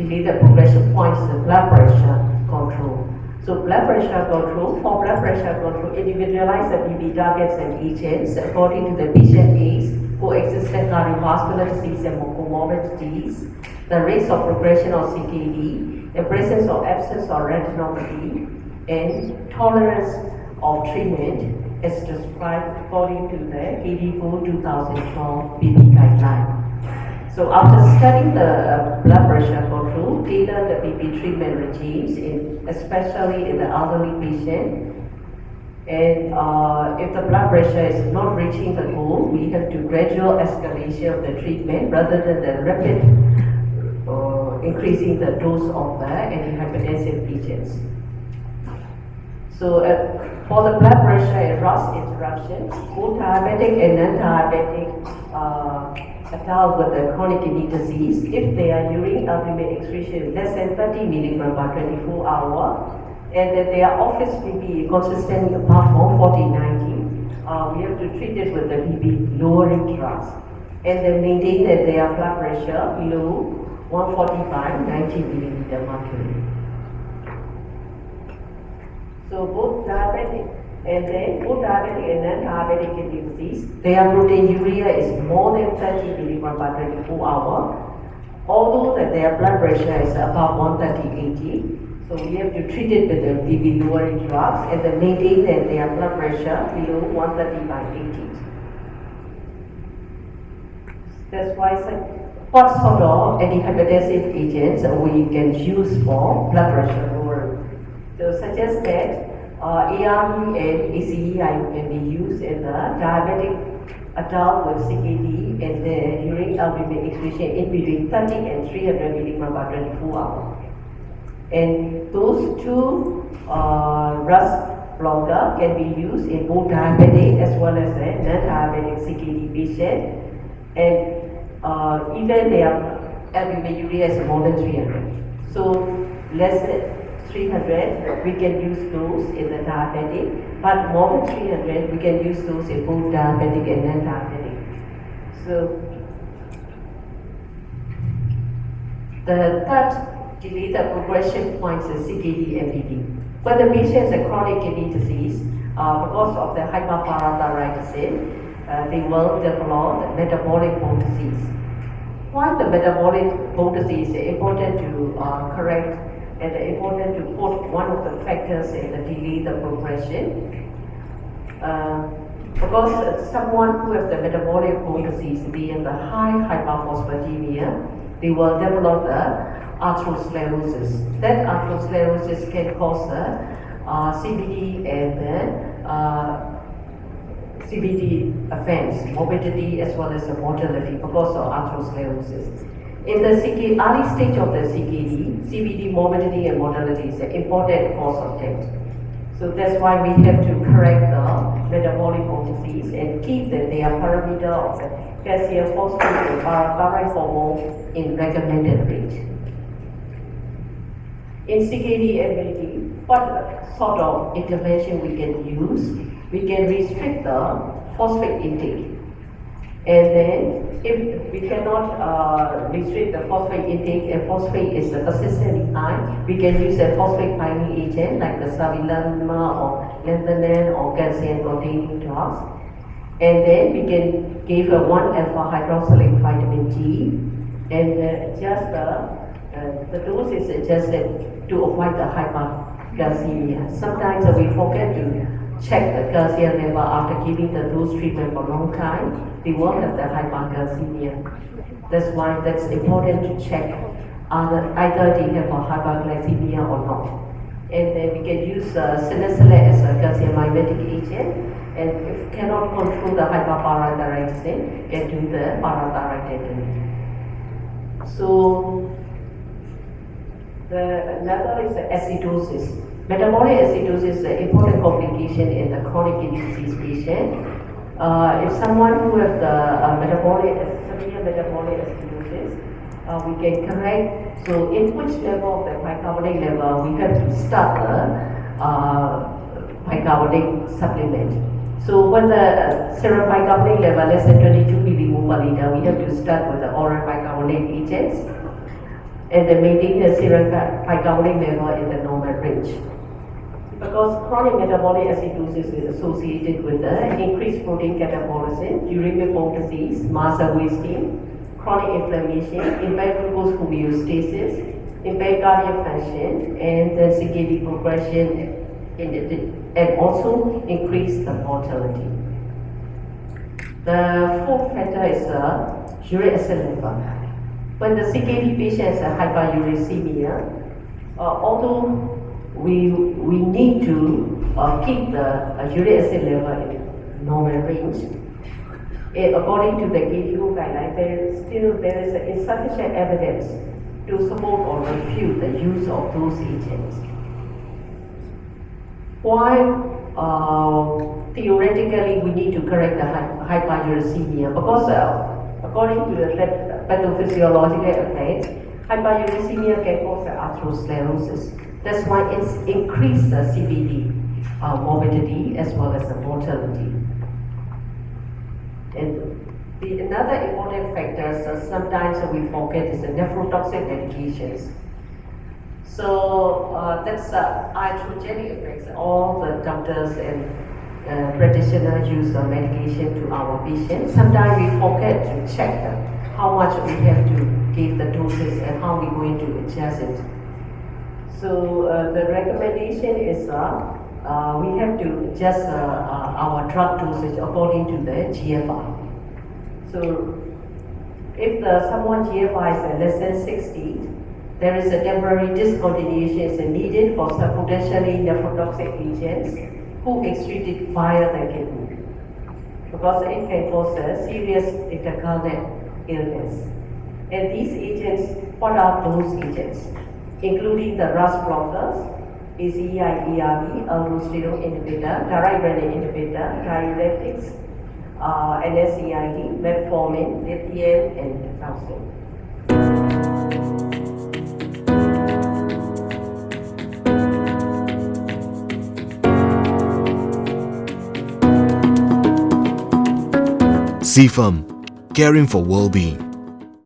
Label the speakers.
Speaker 1: delay the progression points the blood pressure control. So blood pressure control, for blood pressure control, individualize the BP targets and agents according to the patient age, coexistent cardiovascular disease and comorbidities, the rates of progression of CKD, the presence or absence of retinopathy, and tolerance of treatment as described according to the KDIGO 2012 BP guideline. So after studying the uh, blood pressure control, tailor the BP treatment regimes, in, especially in the elderly patient. And uh, if the blood pressure is not reaching the goal, we have to gradual escalation of the treatment rather than the rapid uh, increasing the dose of the antihypertensive agents. So uh, for the blood pressure and RAS interruption, both diabetic and non-diabetic uh, adult with a chronic kidney disease, if they are urine albumin excretion less than 30 milligram per 24 hour, and that their office BP consistently above from 40-90, uh, we have to treat it with the BP lowering drugs. And then maintain that their blood pressure below 145, 90 millimeter mercury. So both diabetic and then diabetic and non-diabetic kidney disease, their proteinuria is more than 30 milligram per 24 hour. Although that their blood pressure is above 130 80, so we have to treat it with the BP lowering drugs and then maintain that their blood pressure below 130 by 80. That's why what sort of antihypertensive agents we can use for blood pressure lowering. So suggest that uh, and ACEI can be used in the diabetic adult with CKD and the urine albumin excretion in between 30 and 300 milligram per 24 hours. And those two uh, RAS blocker can be used in both diabetic as well as a non-diabetic CKD patient. And uh, even their albuminuria is more than 300. So less than 300, we can use those in the diabetic, but more than 300, we can use those in both diabetic and non-diabetic. So the third delay the progression points is CKD BP. When the patient has a chronic kidney disease, uh, because of the hyperparathyroidism, uh, they will develop metabolic bone disease. Why the metabolic bone disease is important to uh, correct and important to put one of the factors in the delay the progression. Uh, because someone who has the metabolic disease being the high hyperphosphatemia, they will develop the atherosclerosis. That atherosclerosis can cause the uh, CVD and then uh, CVD offense, morbidity as well as the mortality because of atherosclerosis. In the CK, early stage of the CKD, CVD morbidity and mortality is an important cause of death. So that's why we have to correct the metabolic disease and keep the, their parameter of the calcium phosphate and parathyroid hormone in recommended range. In CKD BP, what sort of intervention we can use? We can restrict the phosphate intake. And then, if we cannot uh, restrict the phosphate intake and phosphate is a persistently high, we can use a phosphate binding agent like the sevelamer or lanthanum or calcium containing drugs. And then we can give a 1 alpha hydroxylate vitamin D and uh, just uh, uh, the dose is adjusted to avoid the hypercalcemia. Sometimes we forget to check the calcium level after giving the dose treatment for a long time, they won't have the hypercalcemia. That's why that's important to check either, either they have a hyperglycemia or not. And then we can use uh, cinacalcet as a calcium mimetic agent. And if cannot control the hyperparathyroidism, can do the parathyroidectomy. So the another is the acidosis. Metabolic acidosis is an important complication in the chronic kidney disease patient. Uh, if someone who has the uh, metabolic, severe metabolic acidosis, uh, we can correct. So in which level of the bicarbonate level, we have to start the uh, bicarbonate supplement. So when the serum bicarbonate level less than 22 millimole per liter, we have to start with the oral bicarbonate agents. And then maintain the serum bicarbonate level in the normal range. Because chronic metabolic acidosis is associated with the increased protein catabolism during bone disease, muscle wasting, chronic inflammation, impaired glucose homeostasis, impaired cardiac function, and the CKD progression, and also increase the mortality. The fourth factor is uh, uric acid. When the CKD patient has hyperuricemia, uh, although we, we need to uh, keep the uh, uric acid level in normal range, it, according to the KDIGO guideline, there still there is insufficient evidence to support or refute the use of those agents. Why uh, theoretically we need to correct the hyperuricemia? Because uh, according to the pathophysiological effects, hyperuricemia can cause atherosclerosis. That's why it's increased the CVD uh, morbidity as well as the mortality. And the another important factor, so sometimes we forget, is the nephrotoxic medications. So uh, that's uh, iatrogenic effects. All the doctors and uh, practitioners use uh, medication to our patients. Sometimes we forget to check how much we have to give the doses and how we're going to adjust it. So uh, the recommendation is uh, uh, we have to adjust uh, uh, our drug dosage according to the GFR. So if the someone GFR is less than 60, there is a temporary discontinuation is needed for some potentially nephrotoxic agents who excreted via the kidney because it can cause a serious intercurrent illness. And these agents, what are those agents? Including the RAS blockers, ACEI, ARB, aldosterone inhibitor, direct inhibitor, diuretics, uh, NSAID, metformin, lithium, and calcium.
Speaker 2: CFAM, caring for well-being.